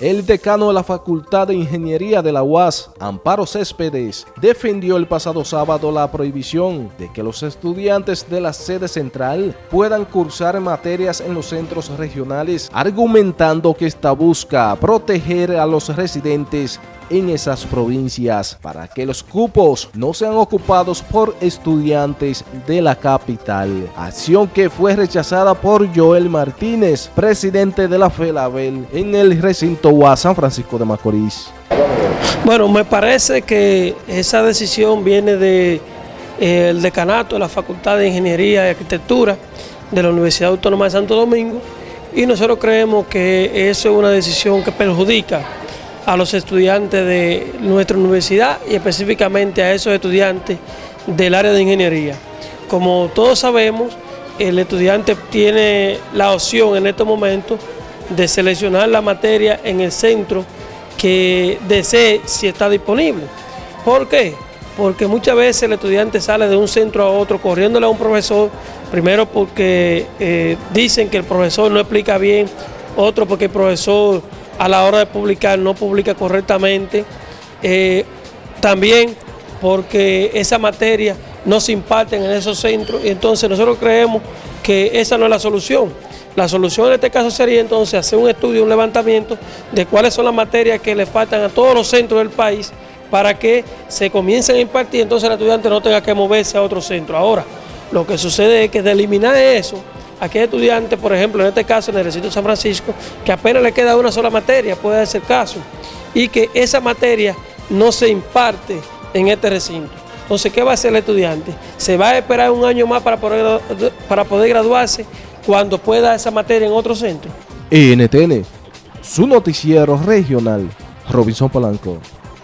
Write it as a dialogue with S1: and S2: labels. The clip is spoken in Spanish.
S1: El decano de la Facultad de Ingeniería de la UAS, Amparo Céspedes, defendió el pasado sábado la prohibición de que los estudiantes de la sede central puedan cursar materias en los centros regionales, argumentando que esta busca proteger a los residentes en esas provincias para que los cupos no sean ocupados por estudiantes de la capital. Acción que fue rechazada por Joel Martínez, presidente de la FELABEL en el recinto UAS San Francisco de Macorís.
S2: Bueno, me parece que esa decisión viene del de, eh, decanato de la Facultad de Ingeniería y Arquitectura de la Universidad Autónoma de Santo Domingo y nosotros creemos que eso es una decisión que perjudica a los estudiantes de nuestra universidad y específicamente a esos estudiantes del área de ingeniería. Como todos sabemos, el estudiante tiene la opción en este momento de seleccionar la materia en el centro que desee si está disponible. ¿Por qué? Porque muchas veces el estudiante sale de un centro a otro corriéndole a un profesor, primero porque eh, dicen que el profesor no explica bien, otro porque el profesor a la hora de publicar no publica correctamente, eh, también porque esa materia no se imparte en esos centros y entonces nosotros creemos que esa no es la solución. La solución en este caso sería entonces hacer un estudio, un levantamiento de cuáles son las materias que le faltan a todos los centros del país para que se comiencen a impartir, entonces el estudiante no tenga que moverse a otro centro. Ahora, lo que sucede es que de eliminar eso, Aquí hay estudiantes, por ejemplo, en este caso en el recinto de San Francisco, que apenas le queda una sola materia, puede ser caso, y que esa materia no se imparte en este recinto. Entonces, ¿qué va a hacer el estudiante? Se va a esperar un año más para poder, para poder graduarse cuando pueda esa materia en otro centro.
S1: NTN, su noticiero regional, Robinson Polanco.